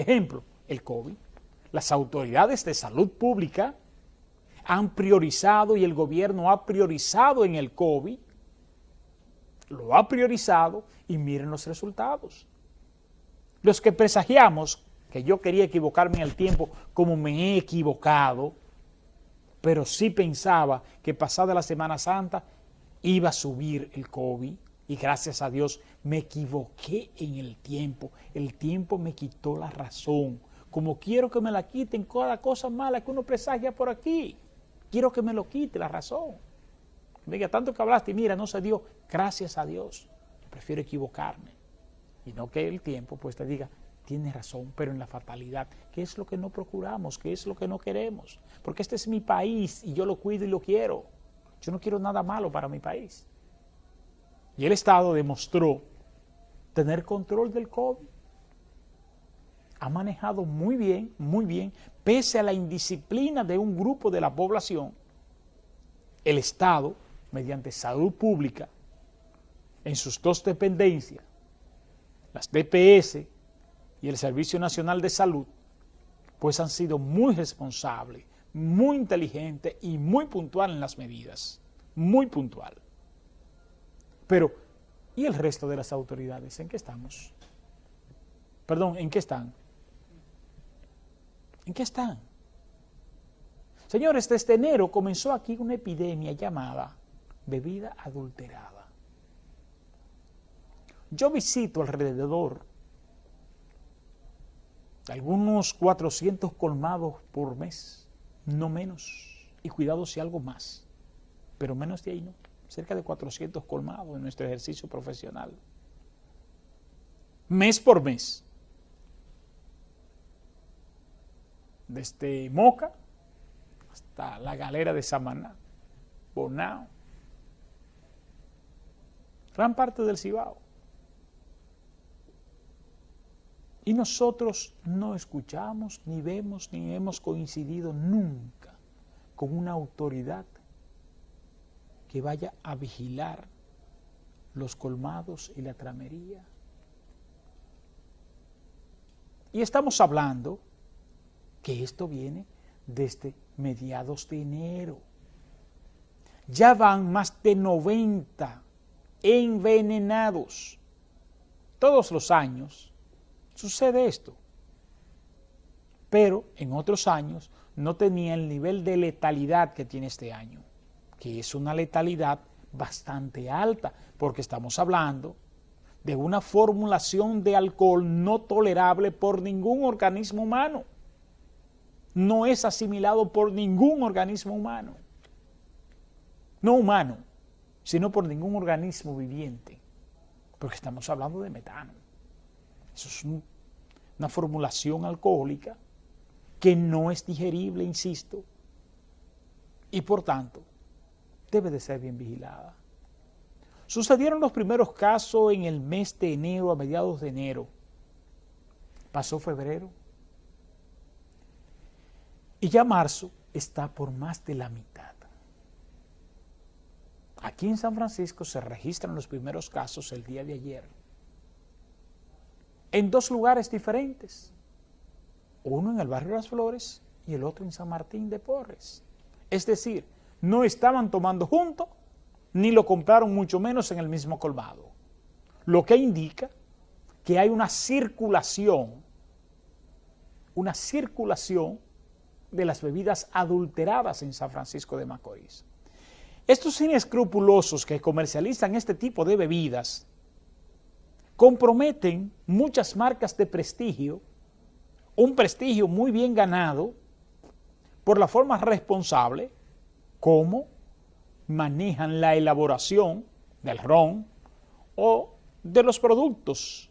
Ejemplo, el COVID. Las autoridades de salud pública han priorizado y el gobierno ha priorizado en el COVID, lo ha priorizado y miren los resultados. Los que presagiamos que yo quería equivocarme en el tiempo como me he equivocado, pero sí pensaba que pasada la Semana Santa iba a subir el COVID y gracias a Dios me equivoqué en el tiempo. El tiempo me quitó la razón. Como quiero que me la quiten cada cosa mala que uno presagia por aquí. Quiero que me lo quite la razón. Diga, tanto que hablaste mira, no se dio. Gracias a Dios. Prefiero equivocarme. Y no que el tiempo pues te diga, tiene razón, pero en la fatalidad, ¿qué es lo que no procuramos? ¿Qué es lo que no queremos? Porque este es mi país y yo lo cuido y lo quiero. Yo no quiero nada malo para mi país. Y el Estado demostró tener control del COVID. Ha manejado muy bien, muy bien, pese a la indisciplina de un grupo de la población, el Estado, mediante salud pública, en sus dos dependencias, las DPS y el Servicio Nacional de Salud, pues han sido muy responsables, muy inteligentes y muy puntual en las medidas, muy puntual. Pero, ¿y el resto de las autoridades? ¿En qué estamos? Perdón, ¿en qué están? ¿En qué están? Señores, desde enero comenzó aquí una epidemia llamada bebida adulterada. Yo visito alrededor algunos 400 colmados por mes, no menos, y cuidado si algo más, pero menos de ahí no, cerca de 400 colmados en nuestro ejercicio profesional. Mes por mes. Desde Moca hasta la galera de Samaná, Bonao, gran parte del Cibao. Y nosotros no escuchamos, ni vemos, ni hemos coincidido nunca con una autoridad que vaya a vigilar los colmados y la tramería. Y estamos hablando que esto viene desde mediados de enero. Ya van más de 90 envenenados. Todos los años sucede esto. Pero en otros años no tenía el nivel de letalidad que tiene este año, que es una letalidad bastante alta, porque estamos hablando de una formulación de alcohol no tolerable por ningún organismo humano. No es asimilado por ningún organismo humano. No humano, sino por ningún organismo viviente, porque estamos hablando de metano. Eso es una formulación alcohólica que no es digerible, insisto, y por tanto debe de ser bien vigilada. Sucedieron los primeros casos en el mes de enero, a mediados de enero. Pasó febrero. Y ya marzo está por más de la mitad. Aquí en San Francisco se registran los primeros casos el día de ayer en dos lugares diferentes, uno en el barrio Las Flores y el otro en San Martín de Porres. Es decir, no estaban tomando juntos, ni lo compraron mucho menos en el mismo colmado, lo que indica que hay una circulación, una circulación de las bebidas adulteradas en San Francisco de Macorís. Estos inescrupulosos que comercializan este tipo de bebidas comprometen muchas marcas de prestigio, un prestigio muy bien ganado por la forma responsable como manejan la elaboración del ron o de los productos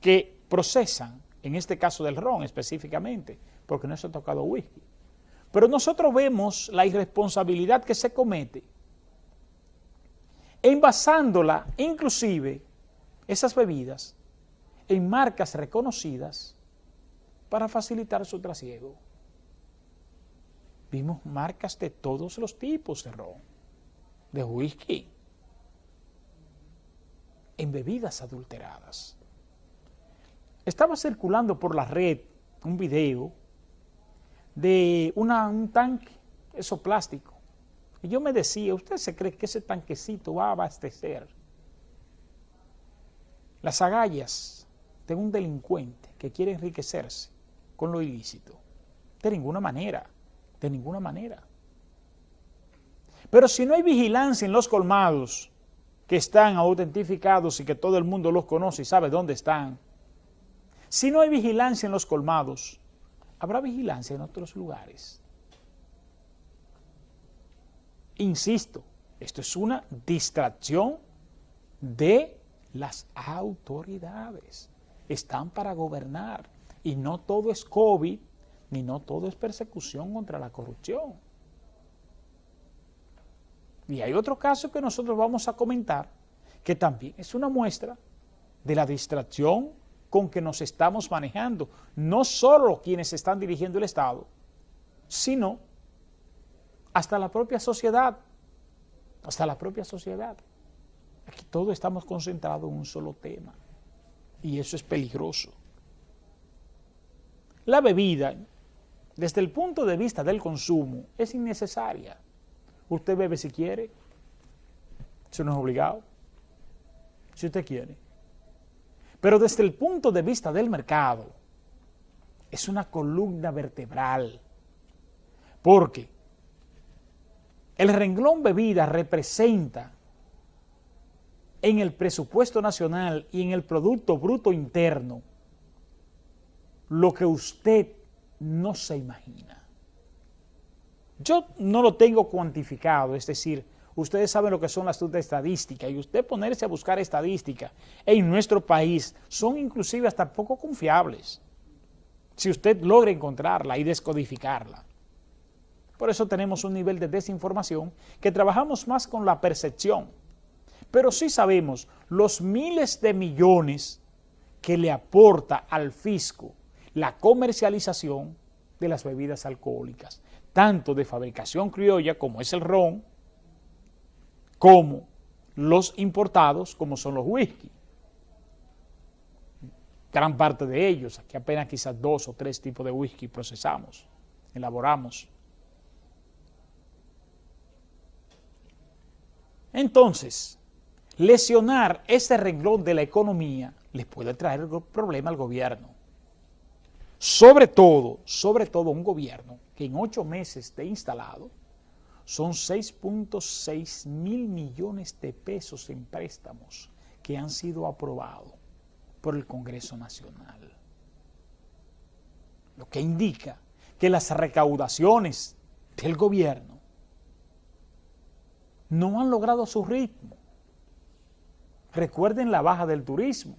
que procesan, en este caso del ron específicamente, porque no se ha tocado whisky. Pero nosotros vemos la irresponsabilidad que se comete envasándola inclusive esas bebidas en marcas reconocidas para facilitar su trasiego. Vimos marcas de todos los tipos de ron, de whisky, en bebidas adulteradas. estaba circulando por la red un video de una, un tanque, eso plástico. Y yo me decía, ¿usted se cree que ese tanquecito va a abastecer las agallas de un delincuente que quiere enriquecerse con lo ilícito? De ninguna manera, de ninguna manera. Pero si no hay vigilancia en los colmados, que están autentificados y que todo el mundo los conoce y sabe dónde están, si no hay vigilancia en los colmados, habrá vigilancia en otros lugares. Insisto, esto es una distracción de las autoridades. Están para gobernar y no todo es COVID, ni no todo es persecución contra la corrupción. Y hay otro caso que nosotros vamos a comentar, que también es una muestra de la distracción con que nos estamos manejando, no solo quienes están dirigiendo el Estado, sino hasta la propia sociedad, hasta la propia sociedad. Aquí todos estamos concentrados en un solo tema y eso es peligroso. La bebida, desde el punto de vista del consumo, es innecesaria. Usted bebe si quiere, eso no es obligado, si usted quiere. Pero desde el punto de vista del mercado, es una columna vertebral, porque el renglón bebida representa en el presupuesto nacional y en el Producto Bruto Interno lo que usted no se imagina. Yo no lo tengo cuantificado, es decir, ustedes saben lo que son las estadísticas y usted ponerse a buscar estadísticas en nuestro país son inclusive hasta poco confiables si usted logra encontrarla y descodificarla. Por eso tenemos un nivel de desinformación que trabajamos más con la percepción. Pero sí sabemos los miles de millones que le aporta al fisco la comercialización de las bebidas alcohólicas, tanto de fabricación criolla como es el ron, como los importados, como son los whisky. Gran parte de ellos, aquí apenas quizás dos o tres tipos de whisky procesamos, elaboramos. Entonces, lesionar ese renglón de la economía les puede traer problema al gobierno. Sobre todo, sobre todo un gobierno que en ocho meses de instalado son 6.6 mil millones de pesos en préstamos que han sido aprobados por el Congreso Nacional. Lo que indica que las recaudaciones del gobierno no han logrado su ritmo. Recuerden la baja del turismo.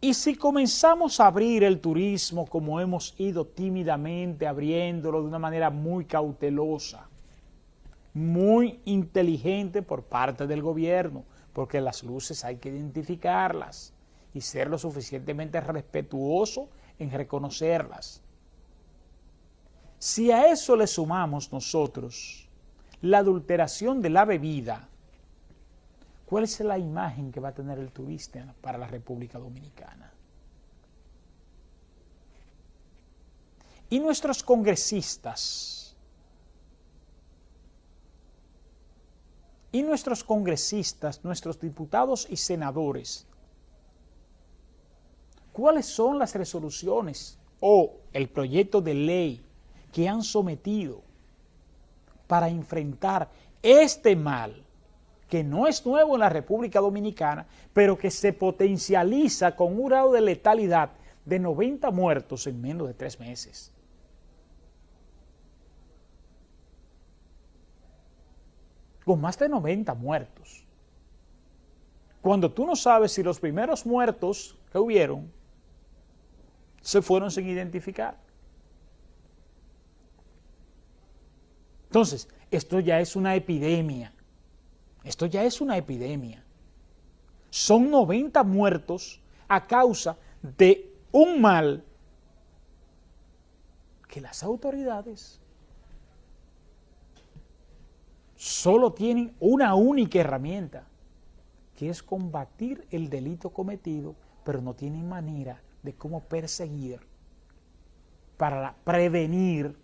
Y si comenzamos a abrir el turismo como hemos ido tímidamente abriéndolo de una manera muy cautelosa, muy inteligente por parte del gobierno, porque las luces hay que identificarlas y ser lo suficientemente respetuoso en reconocerlas. Si a eso le sumamos nosotros la adulteración de la bebida, ¿Cuál es la imagen que va a tener el turista para la República Dominicana? Y nuestros congresistas, y nuestros congresistas, nuestros diputados y senadores, ¿cuáles son las resoluciones o el proyecto de ley que han sometido para enfrentar este mal que no es nuevo en la República Dominicana, pero que se potencializa con un grado de letalidad de 90 muertos en menos de tres meses. Con más de 90 muertos. Cuando tú no sabes si los primeros muertos que hubieron se fueron sin identificar. Entonces, esto ya es una epidemia esto ya es una epidemia. Son 90 muertos a causa de un mal que las autoridades solo tienen una única herramienta que es combatir el delito cometido, pero no tienen manera de cómo perseguir para prevenir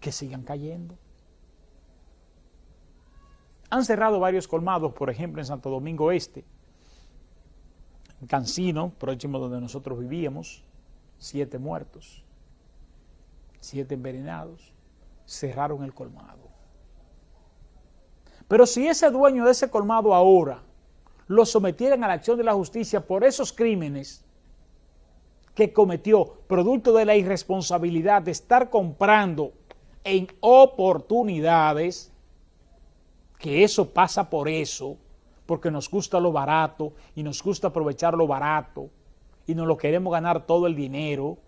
que sigan cayendo. Han cerrado varios colmados, por ejemplo, en Santo Domingo Este, en Cancino, próximo donde nosotros vivíamos, siete muertos, siete envenenados, cerraron el colmado. Pero si ese dueño de ese colmado ahora lo sometieran a la acción de la justicia por esos crímenes que cometió, producto de la irresponsabilidad de estar comprando en oportunidades, que eso pasa por eso, porque nos gusta lo barato y nos gusta aprovechar lo barato y nos lo queremos ganar todo el dinero.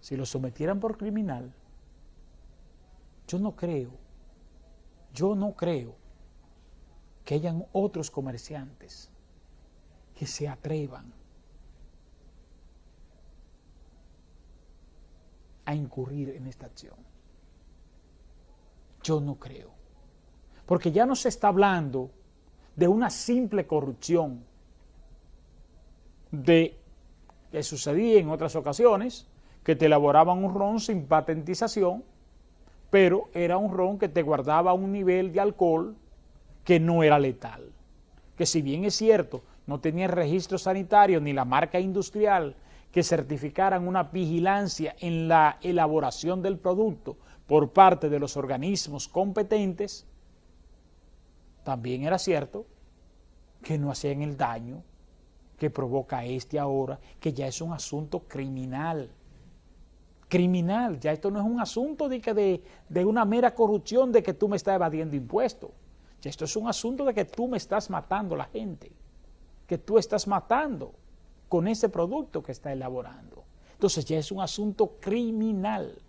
Si lo sometieran por criminal, yo no creo, yo no creo que hayan otros comerciantes que se atrevan a incurrir en esta acción. Yo no creo. Porque ya no se está hablando de una simple corrupción de que sucedía en otras ocasiones, que te elaboraban un ron sin patentización, pero era un ron que te guardaba un nivel de alcohol que no era letal. Que si bien es cierto, no tenía registro sanitario ni la marca industrial que certificaran una vigilancia en la elaboración del producto por parte de los organismos competentes, también era cierto que no hacían el daño que provoca este ahora, que ya es un asunto criminal. Criminal, ya esto no es un asunto de, que de, de una mera corrupción de que tú me estás evadiendo impuestos. Ya esto es un asunto de que tú me estás matando la gente, que tú estás matando con ese producto que está elaborando. Entonces ya es un asunto criminal.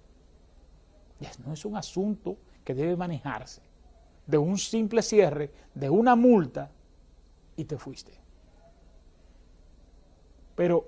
Ya no es un asunto que debe manejarse de un simple cierre, de una multa, y te fuiste. Pero